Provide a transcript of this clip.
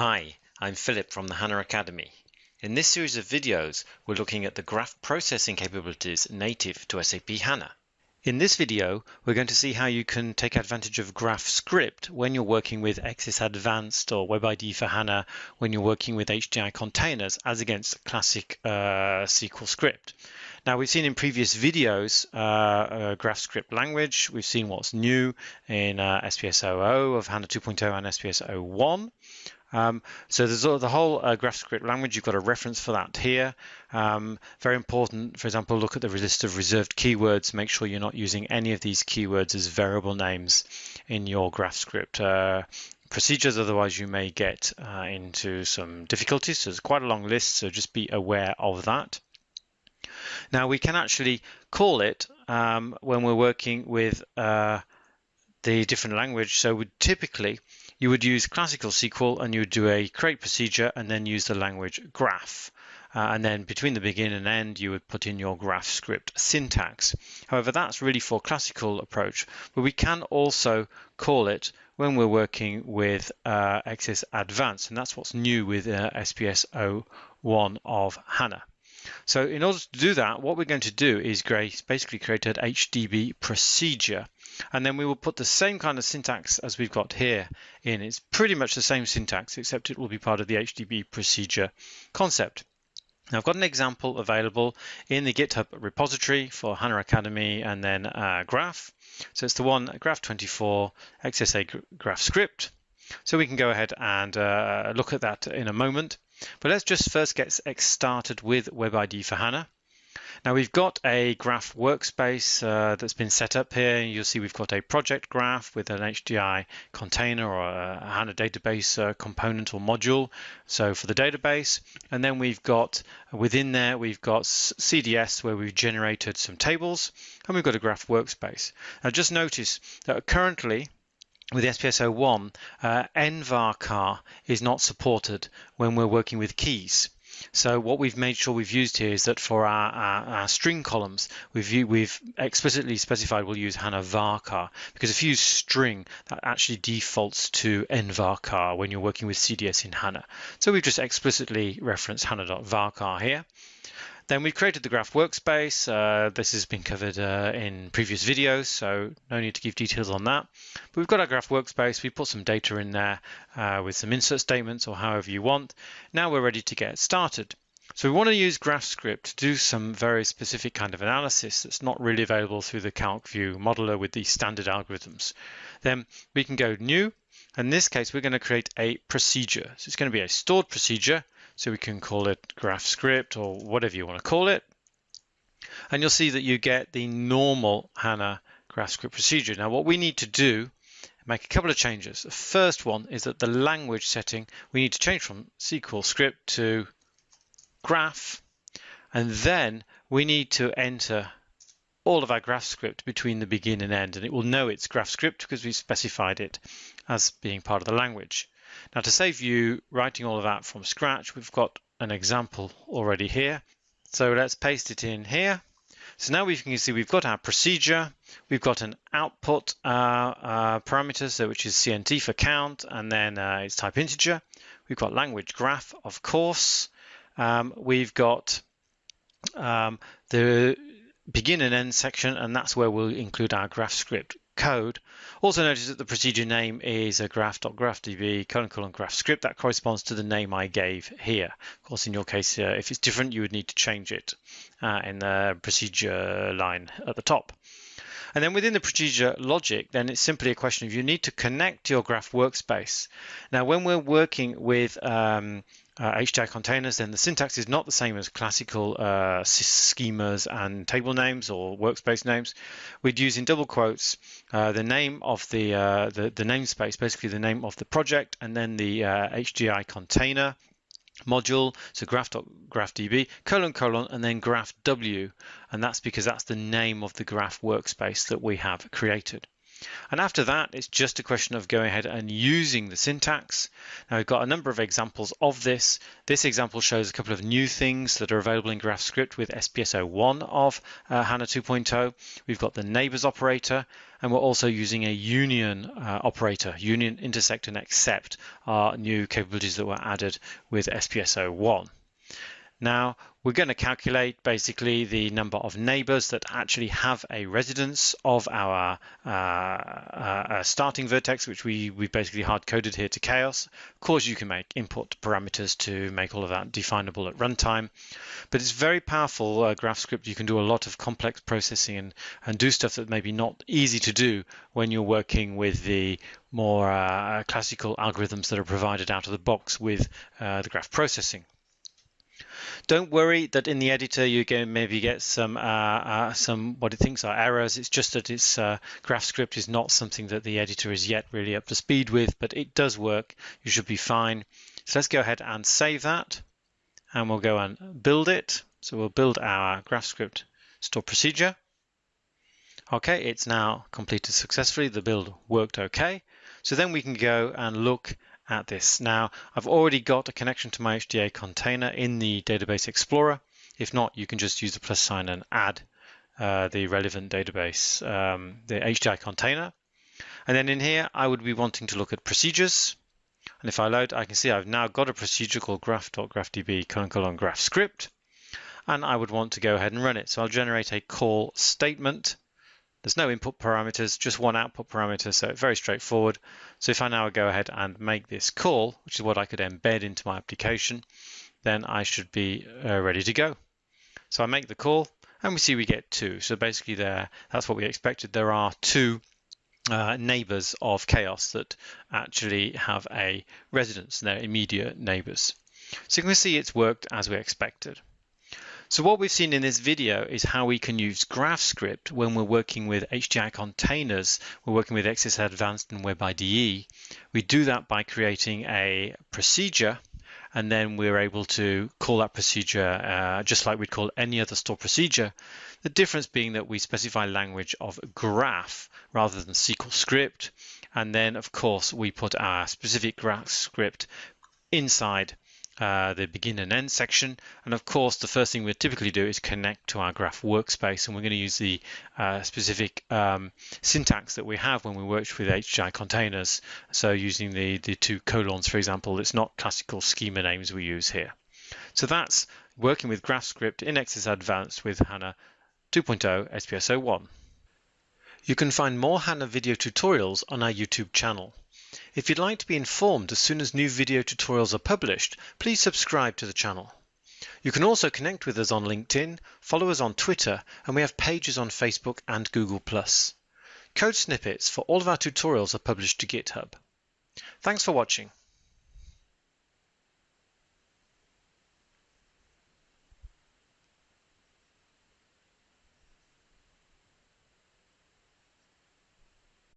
Hi, I'm Philip from the HANA Academy. In this series of videos, we're looking at the graph processing capabilities native to SAP HANA. In this video, we're going to see how you can take advantage of Graph Script when you're working with XS Advanced or WebIDE for HANA when you're working with HDI containers as against classic uh, SQL script. Now we've seen in previous videos uh, uh, language. We've seen what's new in uh, SPS 00 of HANA 2.0 and SPS 01. Um, so there's the whole uh, GraphScript language. You've got a reference for that here. Um, very important, for example, look at the list of reserved keywords. Make sure you're not using any of these keywords as variable names in your GraphScript uh, procedures. Otherwise, you may get uh, into some difficulties. So it's quite a long list, so just be aware of that. Now, we can actually call it um, when we're working with uh, the different language. So we typically you would use classical SQL and you would do a create procedure and then use the language graph. Uh, and then between the begin and end, you would put in your graph script syntax. However, that's really for classical approach, but we can also call it when we're working with uh, XS Advanced, and that's what's new with uh, SPS 01 of HANA. So in order to do that, what we're going to do is grace basically create an HDB procedure and then we will put the same kind of syntax as we've got here in. It's pretty much the same syntax, except it will be part of the HDB procedure concept. Now I've got an example available in the GitHub repository for HANA Academy and then uh, Graph. So it's the one Graph24 XSA Graph script. So we can go ahead and uh, look at that in a moment. But let's just first get started with WebID for HANA. Now we've got a graph workspace uh, that's been set up here. You'll see we've got a project graph with an HDI container or a HANA database uh, component or module. So for the database, and then we've got within there, we've got CDS where we've generated some tables and we've got a graph workspace. Now just notice that currently with the SPS 01, uh, nvarchar is not supported when we're working with keys. So what we've made sure we've used here is that for our, our, our string columns, we've, we've explicitly specified we'll use HANA varchar because if you use string, that actually defaults to nvarchar when you're working with CDS in HANA. So we've just explicitly referenced HANA.varchar here. Then we've created the graph workspace. Uh, this has been covered uh, in previous videos, so no need to give details on that. But we've got our graph workspace. We put some data in there uh, with some insert statements or however you want. Now we're ready to get started. So we want to use GraphScript to do some very specific kind of analysis that's not really available through the CalcView modeler with the standard algorithms. Then we can go new. In this case, we're going to create a procedure. So it's going to be a stored procedure so we can call it GraphScript or whatever you want to call it. And you'll see that you get the normal HANA GraphScript procedure. Now what we need to do make a couple of changes. The first one is that the language setting, we need to change from SQL script to graph. And then we need to enter all of our GraphScript between the begin and end. And it will know it's GraphScript because we've specified it as being part of the language. Now to save you writing all of that from scratch, we've got an example already here. So let's paste it in here. So now we can see we've got our procedure, we've got an output uh, uh, parameter, so which is CNT for count, and then uh, it's type integer. We've got language graph, of course. Um, we've got um, the begin and end section, and that's where we'll include our GraphScript code. Also notice that the procedure name is a graph.graphdb colon colon graph script. That corresponds to the name I gave here. Of course, in your case, uh, if it's different, you would need to change it uh, in the procedure line at the top. And then within the procedure logic, then it's simply a question of you need to connect your graph workspace. Now, when we're working with um, uh, containers, then the syntax is not the same as classical uh, schemas and table names or workspace names. We'd use in double quotes uh, the name of the, uh, the, the namespace, basically the name of the project, and then the HDI uh, container module, so graph.graphdb, colon, colon, and then graphw, and that's because that's the name of the graph workspace that we have created. And after that, it's just a question of going ahead and using the syntax. Now we've got a number of examples of this. This example shows a couple of new things that are available in GraphScript with SPS 01 of uh, HANA 2.0. We've got the neighbors operator, and we're also using a union uh, operator. Union, intersect, and except are new capabilities that were added with SPS 01. Now, we're going to calculate basically the number of neighbors that actually have a residence of our uh, uh, starting vertex, which we, we basically hard coded here to chaos. Of course, you can make input parameters to make all of that definable at runtime, but it's very powerful uh, GraphScript. You can do a lot of complex processing and, and do stuff that may be not easy to do when you're working with the more uh, classical algorithms that are provided out of the box with uh, the graph processing. Don't worry that in the editor you can maybe get some uh, uh, some what it thinks are errors. It's just that its uh, GraphScript is not something that the editor is yet really up to speed with, but it does work. You should be fine. So let's go ahead and save that, and we'll go and build it. So we'll build our GraphScript store procedure. Okay, it's now completed successfully. The build worked okay. So then we can go and look at this. Now, I've already got a connection to my HDI container in the Database Explorer. If not, you can just use the plus sign and add uh, the relevant database, um, the HDI container. And then in here, I would be wanting to look at procedures. And if I load, I can see I've now got a procedure called graph.graphdb colon graph script. And I would want to go ahead and run it. So I'll generate a call statement there's no input parameters, just one output parameter, so very straightforward. So if I now go ahead and make this call, which is what I could embed into my application, then I should be uh, ready to go. So I make the call and we see we get two. So basically there, that's what we expected. There are two uh, neighbors of chaos that actually have a residence, they're immediate neighbors. So you can see it's worked as we expected. So what we've seen in this video is how we can use GraphScript when we're working with HDI containers, we're working with XS Advanced and WebIDE. We do that by creating a procedure and then we're able to call that procedure uh, just like we'd call any other store procedure. The difference being that we specify language of graph rather than SQL script. And then, of course, we put our specific graph script inside uh, the begin and end section. And of course, the first thing we typically do is connect to our graph workspace. And we're going to use the uh, specific um, syntax that we have when we worked with HDI containers. So using the, the two colons, for example, it's not classical schema names we use here. So that's working with GraphScript in XS Advanced with HANA 2.0 SPS 01. You can find more HANA video tutorials on our YouTube channel. If you'd like to be informed as soon as new video tutorials are published, please subscribe to the channel. You can also connect with us on LinkedIn, follow us on Twitter, and we have pages on Facebook and Google+. Code snippets for all of our tutorials are published to GitHub. Thanks for watching.